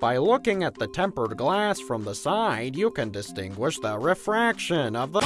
By looking at the tempered glass from the side, you can distinguish the refraction of the-